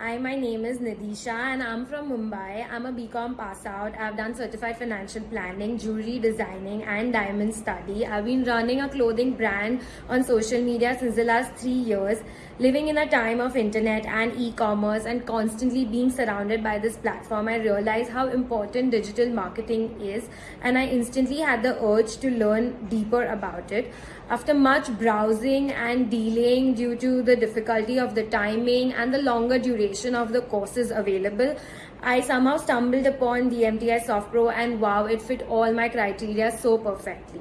Hi, my name is Nidisha and I'm from Mumbai. I'm a BCom pass out. I've done certified financial planning, jewelry designing and diamond study. I've been running a clothing brand on social media since the last three years. Living in a time of internet and e-commerce and constantly being surrounded by this platform, I realized how important digital marketing is and I instantly had the urge to learn deeper about it. After much browsing and delaying due to the difficulty of the timing and the longer duration of the courses available, I somehow stumbled upon the MTI Soft Pro and wow, it fit all my criteria so perfectly.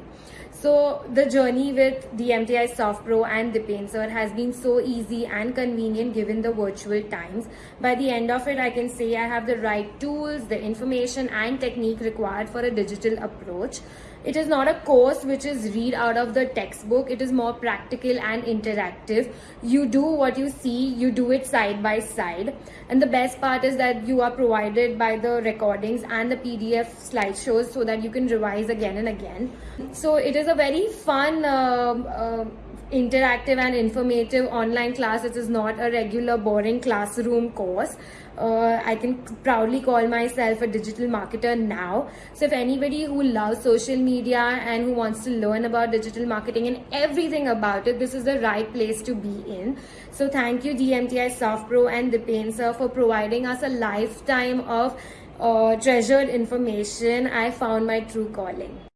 So the journey with the MTI Soft Pro and Dipen sir has been so easy and convenient given the virtual times. By the end of it, I can say I have the right tools, the information and technique required for a digital approach. It is not a course which is read out of the textbook. It is more practical and interactive. You do what you see, you do it side by side. And the best part is that you are provided by the recordings and the PDF slideshows so that you can revise again and again. So it is a very fun uh, uh, interactive and informative online class. It is not a regular boring classroom course. Uh, I can proudly call myself a digital marketer now. So if anybody who loves social media and who wants to learn about digital marketing and everything about it, this is the right place to be in. So thank you DMTI Soft Pro and Dipen sir for providing us a lifetime of uh, treasured information. I found my true calling.